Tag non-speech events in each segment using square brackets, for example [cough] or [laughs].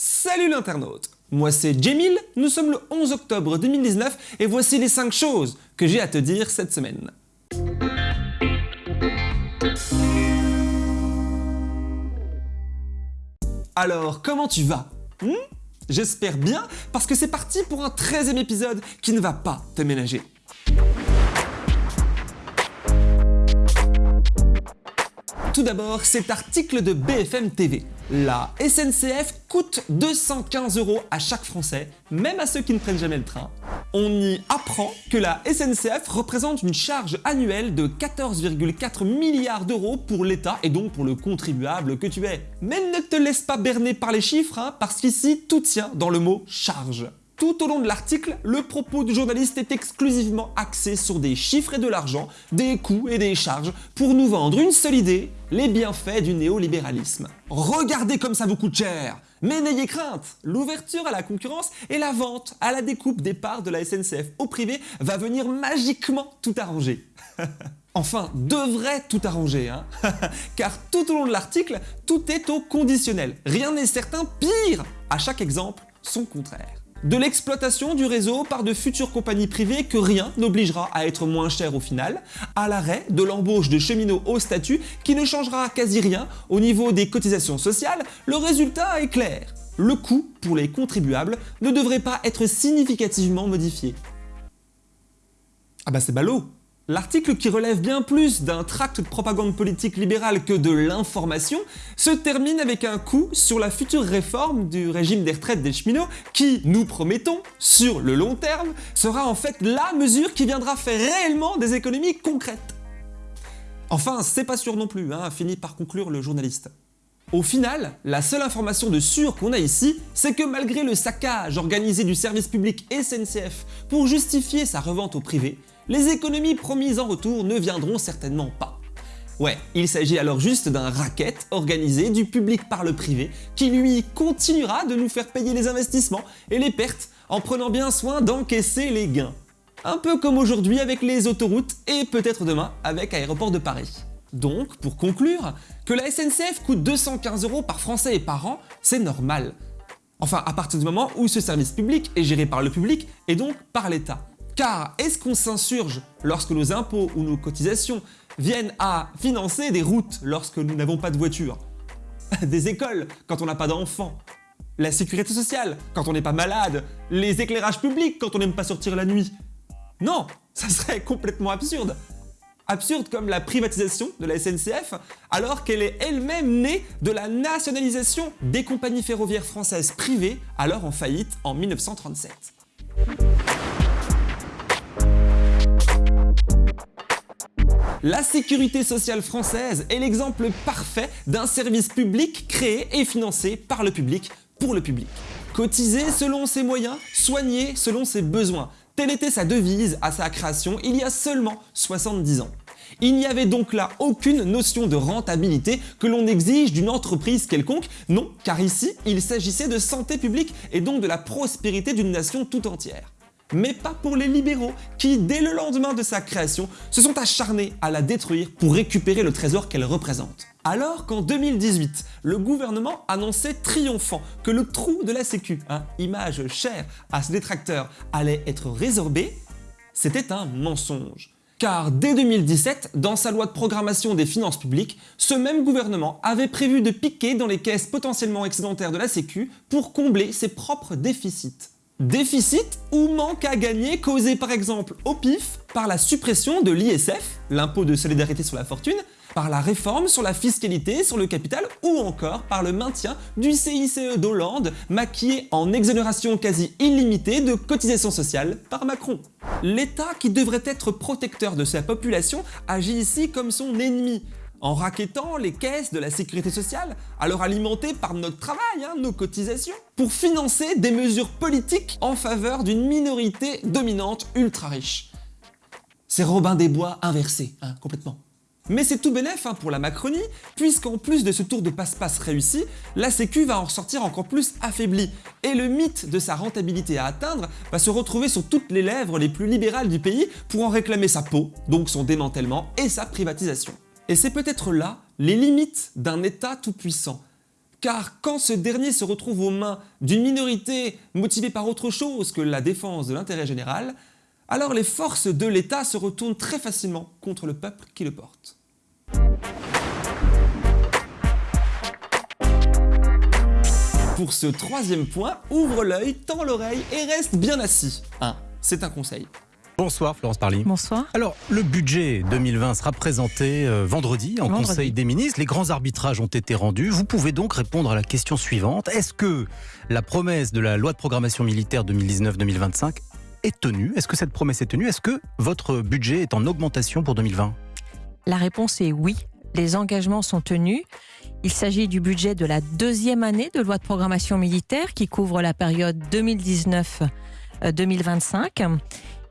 Salut l'internaute Moi c'est Jemil, nous sommes le 11 octobre 2019 et voici les 5 choses que j'ai à te dire cette semaine. Alors, comment tu vas? Hmm? J'espère bien, parce que c'est parti pour un 13 e épisode qui ne va pas te ménager. Tout d'abord, cet article de BFM TV. La SNCF coûte 215 euros à chaque Français, même à ceux qui ne prennent jamais le train. On y apprend que la SNCF représente une charge annuelle de 14,4 milliards d'euros pour l'État et donc pour le contribuable que tu es. Mais ne te laisse pas berner par les chiffres, hein, parce qu'ici tout tient dans le mot charge. Tout au long de l'article, le propos du journaliste est exclusivement axé sur des chiffres et de l'argent, des coûts et des charges, pour nous vendre une seule idée, les bienfaits du néolibéralisme. Regardez comme ça vous coûte cher Mais n'ayez crainte, l'ouverture à la concurrence et la vente à la découpe des parts de la SNCF au privé va venir magiquement tout arranger. [laughs] Enfin, devrait tout arranger, hein [laughs] car tout au long de l'article, tout est au conditionnel. Rien n'est certain, pire À chaque exemple, son contraire de l'exploitation du réseau par de futures compagnies privées que rien n'obligera à être moins cher au final, à l'arrêt de l'embauche de cheminots au statut qui ne changera quasi rien au niveau des cotisations sociales, le résultat est clair. Le coût pour les contribuables ne devrait pas être significativement modifié. Ah bah c'est ballot L'article qui relève bien plus d'un tract de propagande politique libérale que de l'information se termine avec un coup sur la future réforme du régime des retraites des cheminots qui, nous promettons, sur le long terme, sera en fait la mesure qui viendra faire réellement des économies concrètes. Enfin, c'est pas sûr non plus, hein, finit par conclure le journaliste. Au final, la seule information de sûr qu'on a ici, c'est que malgré le saccage organisé du service public SNCF pour justifier sa revente au privé, les économies promises en retour ne viendront certainement pas. Ouais, il s'agit alors juste d'un racket organisé du public par le privé qui lui continuera de nous faire payer les investissements et les pertes en prenant bien soin d'encaisser les gains. Un peu comme aujourd'hui avec les autoroutes et peut-être demain avec Aéroport de Paris. Donc, pour conclure, que la SNCF coûte 215 euros par Français et par an, c'est normal. Enfin, à partir du moment où ce service public est géré par le public et donc par l'État. Car est-ce qu'on s'insurge lorsque nos impôts ou nos cotisations viennent à financer des routes lorsque nous n'avons pas de voiture? [laughs] Des écoles quand on n'a pas d'enfants. La sécurité sociale quand on n'est pas malade. Les éclairages publics quand on n'aime pas sortir la nuit. Non Ça serait complètement absurde. Absurde comme la privatisation de la SNCF alors qu'elle est elle-même née de la nationalisation des compagnies ferroviaires françaises privées alors en faillite en 1937. La sécurité sociale française est l'exemple parfait d'un service public créé et financé par le public pour le public. Cotiser selon ses moyens, soigner selon ses besoins. Telle était sa devise à sa création il y a seulement 70 ans. Il n'y avait donc là aucune notion de rentabilité que l'on exige d'une entreprise quelconque, non, car ici, il s'agissait de santé publique et donc de la prospérité d'une nation tout entière mais pas pour les libéraux qui, dès le lendemain de sa création, se sont acharnés à la détruire pour récupérer le trésor qu'elle représente. Alors qu'en 2018, le gouvernement annonçait triomphant que le trou de la sécu, hein, image chère à ses détracteurs, allait être résorbé, c'était un mensonge. Car dès 2017, dans sa loi de programmation des finances publiques, ce même gouvernement avait prévu de piquer dans les caisses potentiellement excédentaires de la sécu pour combler ses propres déficits. Déficit ou manque à gagner causé par exemple au pif par la suppression de l'ISF, l'impôt de solidarité sur la fortune, par la réforme sur la fiscalité sur le capital ou encore par le maintien du CICE d'Hollande maquillé en exonération quasi illimitée de cotisations sociales par Macron. L'État qui devrait être protecteur de sa population agit ici comme son ennemi, en raquettant les caisses de la sécurité sociale, alors alimentées par notre travail, hein, nos cotisations, pour financer des mesures politiques en faveur d'une minorité dominante ultra riche. C'est Robin des Bois inversé, hein, complètement. Mais c'est tout bénef hein, pour la Macronie, puisqu'en plus de ce tour de passe-passe réussi, la Sécu va en ressortir encore plus affaiblie, et le mythe de sa rentabilité à atteindre va se retrouver sur toutes les lèvres les plus libérales du pays pour en réclamer sa peau, donc son démantèlement et sa privatisation. Et c'est peut-être là les limites d'un État tout-puissant. car quand ce dernier se retrouve aux mains d'une minorité motivée par autre chose que la défense de l'intérêt général, alors les forces de l'État se retournent très facilement contre le peuple qui le porte. Pour ce troisième point, ouvre l'œil, tends l'oreille et reste bien assis. C'est un conseil. Bonsoir Florence Parly. Bonsoir. Alors, le budget 2020 sera présenté euh, vendredi en Vendredi. Conseil des ministres. Les grands arbitrages ont été rendus. Vous pouvez donc répondre à la question suivante. Est-ce que la promesse de la loi de programmation militaire 2019-2025 est tenue? Est-ce que cette promesse est tenue? Est-ce que votre budget est en augmentation pour 2020 La réponse est oui. Les engagements sont tenus. Il s'agit du budget de la deuxième année de loi de programmation militaire qui couvre la période 2019-2025.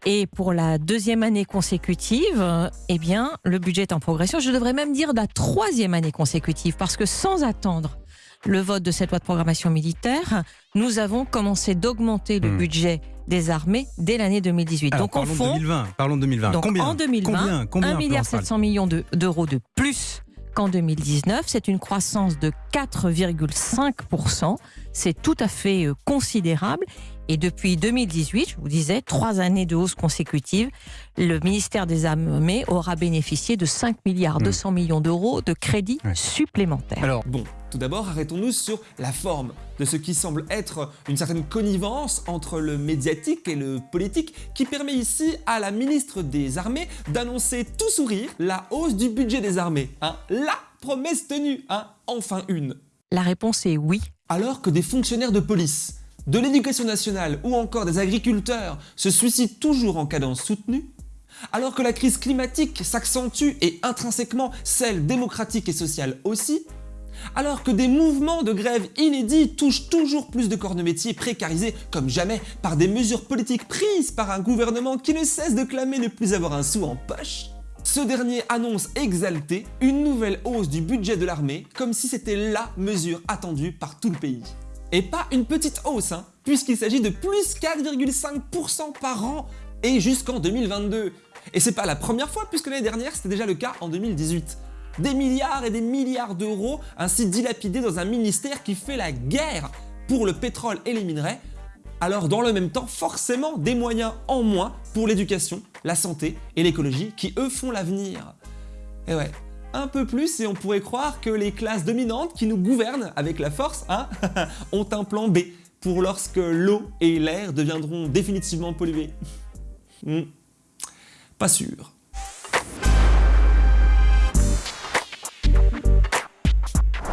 Et pour la deuxième année consécutive, eh bien, le budget est en progression. Je devrais même dire la troisième année consécutive, parce que sans attendre le vote de cette loi de programmation militaire, nous avons commencé d'augmenter le Hmm. budget des armées dès l'année 2018. Alors, Donc, parlons de fond, 2020. Parlons de 2020. donc, combien en 2020, Combien, combien 1 milliard Florence Parly 700 millions de- d'euros de plus qu'en 2019. C'est une croissance de 4,5%. C'est tout à fait euh, considérable. Et depuis 2018, je vous disais, trois années de hausse consécutive, le ministère des Armées aura bénéficié de 5 milliards. 200 millions d'euros de crédits supplémentaires. Alors, Bon, tout d'abord, arrêtons-nous sur la forme de ce qui semble être une certaine connivence entre le médiatique et le politique qui permet ici à la ministre des Armées d'annoncer tout sourire la hausse du budget des armées. Hein la promesse tenue, hein enfin une. La réponse est oui. Alors que des fonctionnaires de police, de l'éducation nationale ou encore des agriculteurs se suicident toujours en cadence soutenue, alors que la crise climatique s'accentue et intrinsèquement celle démocratique et sociale aussi, alors que des mouvements de grève inédits touchent toujours plus de corps de métier précarisés comme jamais par des mesures politiques prises par un gouvernement qui ne cesse de clamer ne plus avoir un sou en poche, ce dernier annonce exalté une nouvelle hausse du budget de l'armée comme si c'était LA mesure attendue par tout le pays. Et pas une petite hausse, hein, puisqu'il s'agit de plus 4,5% par an et jusqu'en 2022. Et c'est pas la première fois puisque l'année dernière c'était déjà le cas en 2018. Des milliards et des milliards d'euros ainsi dilapidés dans un ministère qui fait la guerre pour le pétrole et les minerais, alors dans le même temps forcément des moyens en moins pour l'éducation, la santé et l'écologie qui eux font l'avenir. Et ouais, un peu plus et on pourrait croire que les classes dominantes qui nous gouvernent avec la force hein, [laughs] ont un plan B pour lorsque l'eau et l'air deviendront définitivement pollués. Hmm, Pas sûr.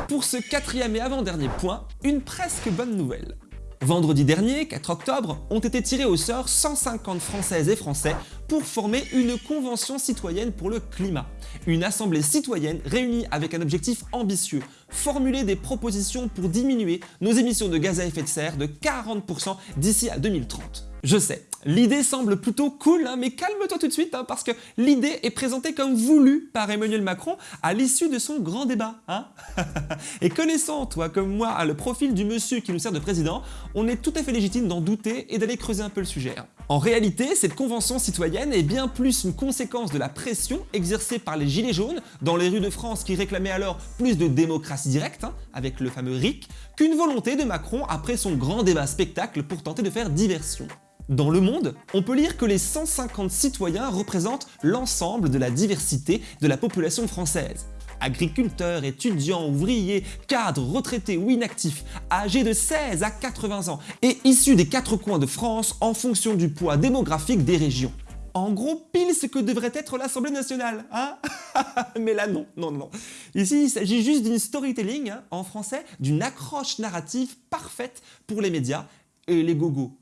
Pour ce quatrième et avant-dernier point, une presque bonne nouvelle. Vendredi dernier, 4 octobre, ont été tirés au sort 150 Françaises et Français pour former une convention citoyenne pour le climat. Une assemblée citoyenne réunie avec un objectif ambitieux, formuler des propositions pour diminuer nos émissions de gaz à effet de serre de 40% d'ici à 2030. Je sais, l'idée semble plutôt cool, hein, mais calme-toi tout de suite, hein, parce que l'idée est présentée comme voulue par Emmanuel Macron à l'issue de son grand débat. hein. [laughs] Et connaissant, toi comme moi, le profil du monsieur qui nous sert de président, on est tout à fait légitime d'en douter et d'aller creuser un peu le sujet. En réalité, cette convention citoyenne est bien plus une conséquence de la pression exercée par les Gilets jaunes dans les rues de France qui réclamaient alors plus de démocratie directe, avec le fameux RIC, qu'une volonté de Macron après son grand débat spectacle pour tenter de faire diversion. Dans Le Monde, on peut lire que les 150 citoyens représentent l'ensemble de la diversité de la population française. Agriculteurs, étudiants, ouvriers, cadres, retraités ou inactifs, âgés de 16 à 80 ans et issus des quatre coins de France en fonction du poids démographique des régions. En gros, pile ce que devrait être l'Assemblée nationale, hein [laughs] Mais là, non, non, non. Ici, il s'agit juste d'une storytelling, hein, en français, d'une accroche narrative parfaite pour les médias et les gogos.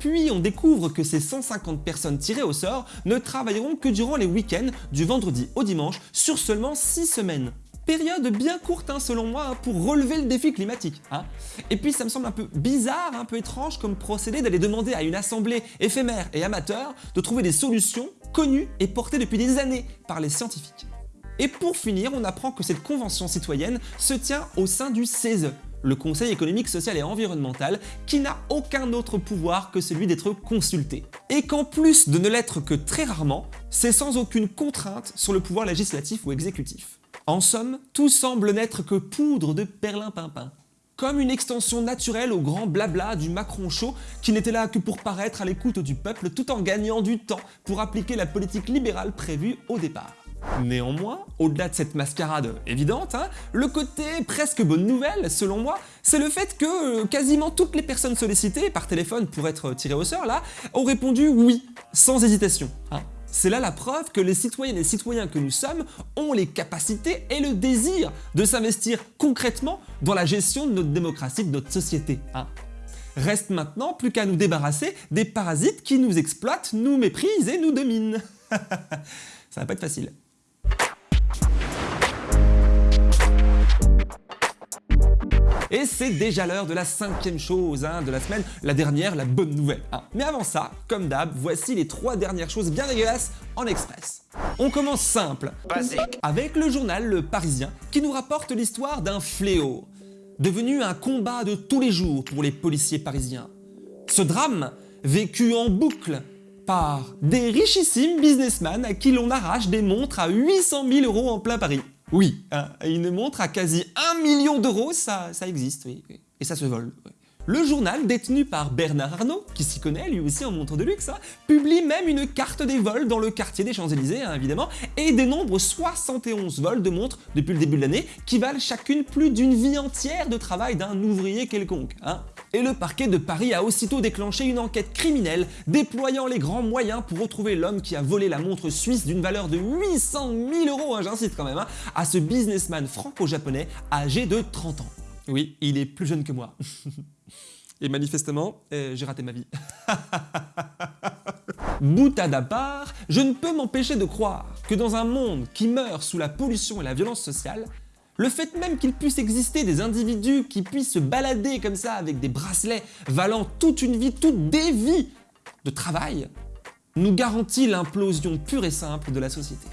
Puis on découvre que ces 150 personnes tirées au sort ne travailleront que durant les week-ends du vendredi au dimanche sur seulement 6 semaines. Période bien courte hein, selon moi hein, pour relever le défi climatique. hein. Et puis ça me semble un peu bizarre, un peu étrange comme procédé d'aller demander à une assemblée éphémère et amateur de trouver des solutions connues et portées depuis des années par les scientifiques. Et pour finir, on apprend que cette convention citoyenne se tient au sein du CESE, le Conseil économique, social et environnemental, qui n'a aucun autre pouvoir que celui d'être consulté. Et qu'en plus de ne l'être que très rarement, c'est sans aucune contrainte sur le pouvoir législatif ou exécutif. En somme, tout semble n'être que poudre de perlimpinpin. comme une extension naturelle au grand blabla du Macron chaud qui n'était là que pour paraître à l'écoute du peuple tout en gagnant du temps pour appliquer la politique libérale prévue au départ. Néanmoins, au-delà de cette mascarade évidente, hein, le côté presque bonne nouvelle, selon moi, c'est le fait que euh, quasiment toutes les personnes sollicitées par téléphone pour être tirées au sort là, ont répondu oui, sans hésitation. Hein. C'est là la preuve que les citoyennes et citoyens que nous sommes ont les capacités et le désir de s'investir concrètement dans la gestion de notre démocratie, de notre société. Hein. Reste maintenant plus qu'à nous débarrasser des parasites qui nous exploitent, nous méprisent et nous dominent. [laughs] Ça va pas être facile. Et c'est déjà l'heure de la cinquième chose hein, de la semaine, la dernière, la bonne nouvelle. Hein. Mais avant ça, comme d'hab, voici les trois dernières choses bien dégueulasses en express. On commence simple, avec le journal Le Parisien qui nous rapporte l'histoire d'un fléau, devenu un combat de tous les jours pour les policiers parisiens. Ce drame, vécu en boucle par des richissimes businessmen à qui l'on arrache des montres à 800 000 euros en plein Paris. Oui, une montre à quasi 1 million d'euros, ça, ça existe, oui, Et ça se vole. Le journal, détenu par Bernard Arnault, qui s'y connaît lui aussi en montre de luxe, hein, publie même une carte des vols dans le quartier des Champs-Élysées, hein, évidemment, et dénombre 71 vols de montres depuis le début de l'année, qui valent chacune plus d'une vie entière de travail d'un ouvrier quelconque. Hein. Et le parquet de Paris a aussitôt déclenché une enquête criminelle, déployant les grands moyens pour retrouver l'homme qui a volé la montre suisse d'une valeur de 800 000 euros, j'insiste quand même, à ce businessman franco-japonais âgé de 30 ans. Oui, il est plus jeune que moi. [laughs] Et manifestement, euh, j'ai raté ma vie. [laughs] Boutade à part, je ne peux m'empêcher de croire que dans un monde qui meurt sous la pollution et la violence sociale, le fait même qu'il puisse exister des individus qui puissent se balader comme ça avec des bracelets valant toute une vie, toutes des vies de travail, nous garantit l'implosion pure et simple de la société.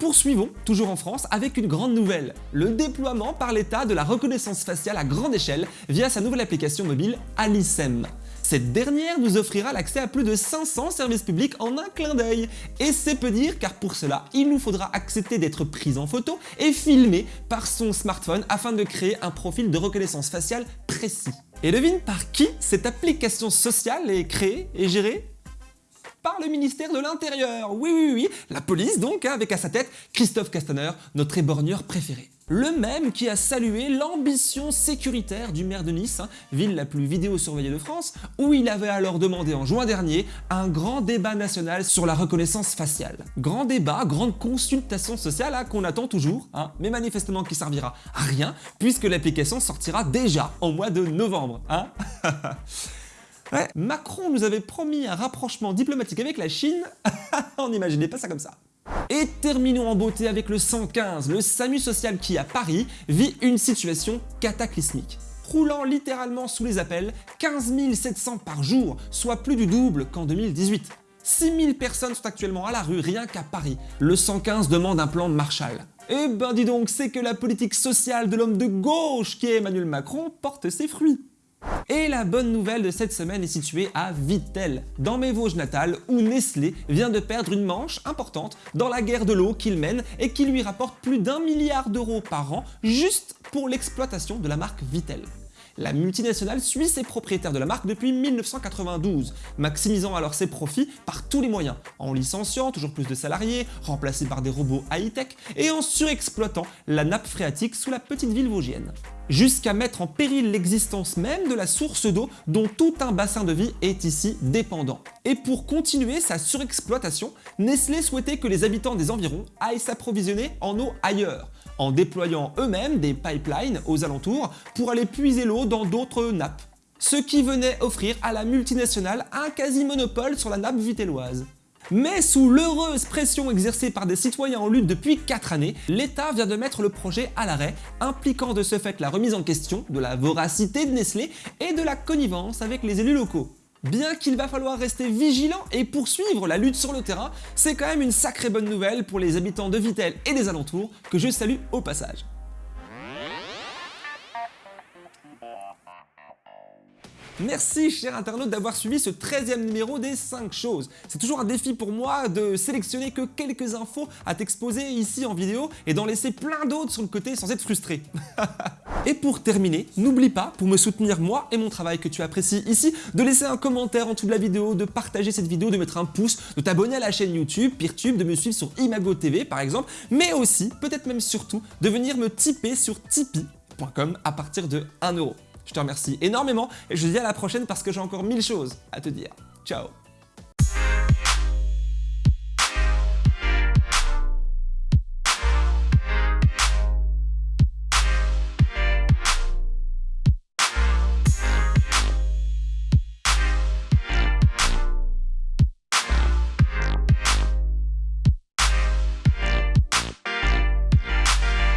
Poursuivons, toujours en France, avec une grande nouvelle, le déploiement par l'État de la reconnaissance faciale à grande échelle via sa nouvelle application mobile Alicem. Cette dernière nous offrira l'accès à plus de 500 services publics en un clin d'œil. Et c'est peu dire car pour cela, il nous faudra accepter d'être pris en photo et filmé par son smartphone afin de créer un profil de reconnaissance faciale précis. Et devine par qui cette application sociale est créée et gérée? Par le ministère de l'Intérieur. Oui, oui, oui, la police donc, hein, avec à sa tête Christophe Castaner, notre éborgneur préféré. Le même qui a salué l'ambition sécuritaire du maire de Nice, hein, ville la plus vidéo-surveillée de France, où il avait alors demandé en juin dernier un grand débat national sur la reconnaissance faciale. Grand débat, grande consultation sociale hein, qu'on attend toujours, mais manifestement qui servira à rien, puisque l'application sortira déjà en mois de novembre. [laughs] Macron nous avait promis un rapprochement diplomatique avec la Chine, [laughs] on n'imaginait pas ça comme ça. Et terminons en beauté avec le 115, le SAMU social qui à Paris vit une situation cataclysmique. Roulant littéralement sous les appels, 15 700 par jour, soit plus du double qu'en 2018. 6000 personnes sont actuellement à la rue rien qu'à Paris. Le 115 demande un plan de Marshall. Eh ben dis donc, c'est que la politique sociale de l'homme de gauche qui est Emmanuel Macron porte ses fruits. Et la bonne nouvelle de cette semaine est située à Vittel, dans mes Vosges natales, où Nestlé vient de perdre une manche importante dans la guerre de l'eau qu'il mène et qui lui rapporte plus d'un milliard d'euros par an juste pour l'exploitation de la marque Vittel. La multinationale suit ses propriétaires de la marque depuis 1992, maximisant alors ses profits par tous les moyens, en licenciant toujours plus de salariés, remplacés par des robots high-tech et en surexploitant la nappe phréatique sous la petite ville vosgienne jusqu'à mettre en péril l'existence même de la source d'eau dont tout un bassin de vie est ici dépendant. Et pour continuer sa surexploitation, Nestlé souhaitait que les habitants des environs aillent s'approvisionner en eau ailleurs, en déployant eux-mêmes des pipelines aux alentours pour aller puiser l'eau dans d'autres nappes. Ce qui venait offrir à la multinationale un quasi-monopole sur la nappe vitelloise. Mais sous l'heureuse pression exercée par des citoyens en lutte depuis 4 années, l'État vient de mettre le projet à l'arrêt, impliquant de ce fait la remise en question de la voracité de Nestlé et de la connivence avec les élus locaux. Bien qu'il va falloir rester vigilant et poursuivre la lutte sur le terrain, c'est quand même une sacrée bonne nouvelle pour les habitants de Vittel et des alentours que je salue au passage. Merci cher internaute d'avoir suivi ce 13e numéro des 5 choses. C'est toujours un défi pour moi de sélectionner que quelques infos à t'exposer ici en vidéo et d'en laisser plein d'autres sur le côté sans être frustré. [laughs] Et pour terminer, n'oublie pas, pour me soutenir moi et mon travail que tu apprécies ici, de laisser un commentaire en dessous de la vidéo, de partager cette vidéo, de mettre un pouce, de t'abonner à la chaîne YouTube, Peertube, de me suivre sur Imago TV par exemple, mais aussi, peut-être même surtout, de venir me tiper sur tipeee.com à partir de 1€. Je te remercie énormément et je te dis à la prochaine parce que j'ai encore mille choses à te dire. Ciao